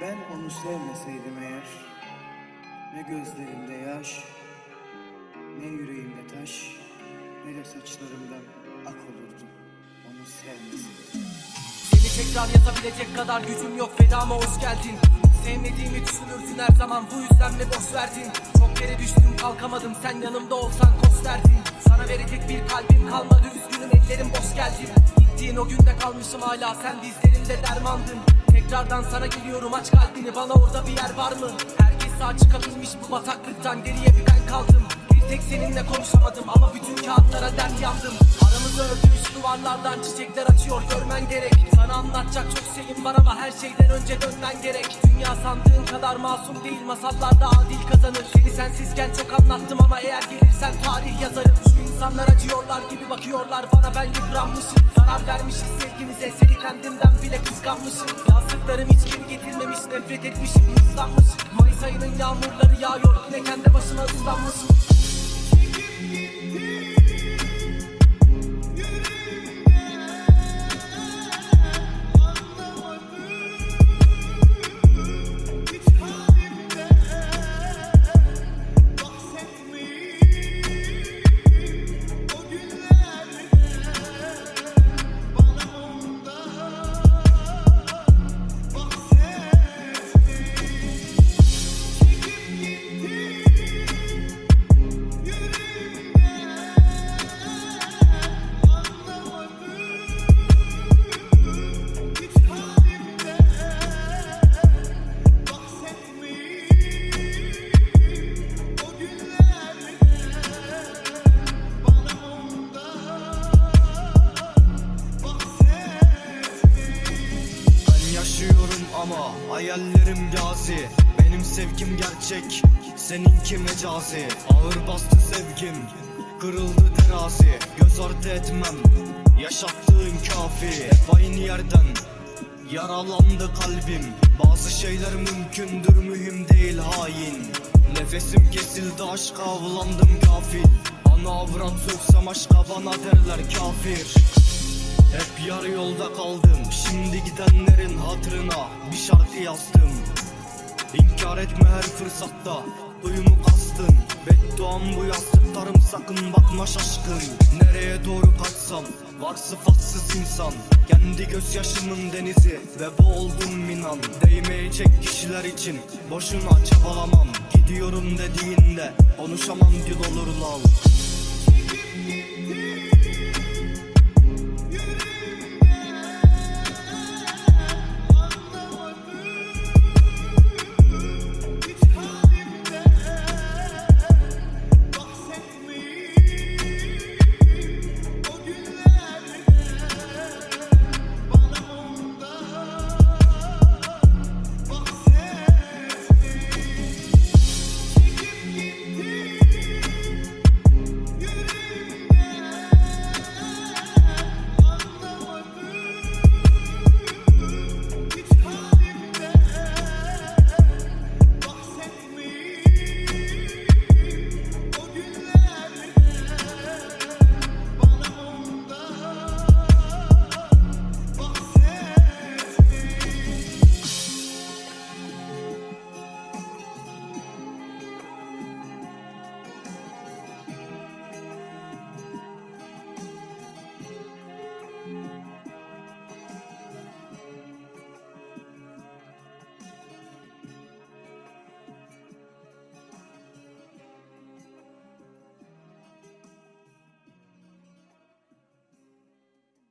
Ben onu sevmeseydim eğer Ne gözlerimde yaş Ne yüreğimde taş Ne de saçlarımdan ak olurdu Onu sevmeseydim. Seni tekrar yazabilecek kadar gücüm yok fedama hoş geldin. Sevmediğimi düşünürsün her zaman bu yüzden mi boş verdin? Çok yere düştüm kalkamadım sen yanımda olsan koz derdin Sana verecek bir kalbim kalmadı üzgünüm ellerim boş geldin Gittiğin o günde kalmışım hala. Sen dizlerimde dermandın. Tekrardan sana geliyorum. Aç kalbini. Bana orada bir yer var mı? Herkes sağ çıkabilmiş bu bataklıktan. Geriye bir ben kaldım. Bir tek seninle konuşamadım. Ama bütün kağıtlara dert yandım. Aramızı ördüğü duvarlardan çiçekler açıyor görmen gerek. Sana anlatacak çok şeyim var ama her şeyden önce dönmen gerek. Dünya sandığın kadar masum değil masallarda adil kazanır. Seni sensizken çok anlattım ama eğer gelirsen tarih yazarım. Şu insanlar acıyorlar gibi bakıyorlar bana ben yıpranmışım. Zarar vermişiz sevgimize seni kendimden bile kıskanmışım. Yazdıklarım hiç geri getirmemiş nefret etmişim hırslanmışım Yaşıyorum ama hayallerim gazi. Benim sevgim gerçek seninki mecazi. Ağır bastı sevgim kırıldı terazi. Göz ardı etmem yaşattığın kafi. Hep aynı yerden yaralandı kalbim. Bazı şeyler mümkündür mühim değil hain. Nefesim kesildi aşka avlandım gafil. Ana avrat söksem aşka bana derler kafir hep yarı yolda kaldım Şimdi gidenlerin hatırına bir şarkı yazdım. İnkar etme her fırsatta Duyumu kastın Bedduam bu yazdıklarım sakın bakma şaşkın. Nereye doğru kaçsam Var sıfatsız insan. Kendi gözyaşımın denizi Ve boğuldum inan. Değmeyecek kişiler için Boşuna çabalamam. Gidiyorum dediğinde Konuşamam dil olur lal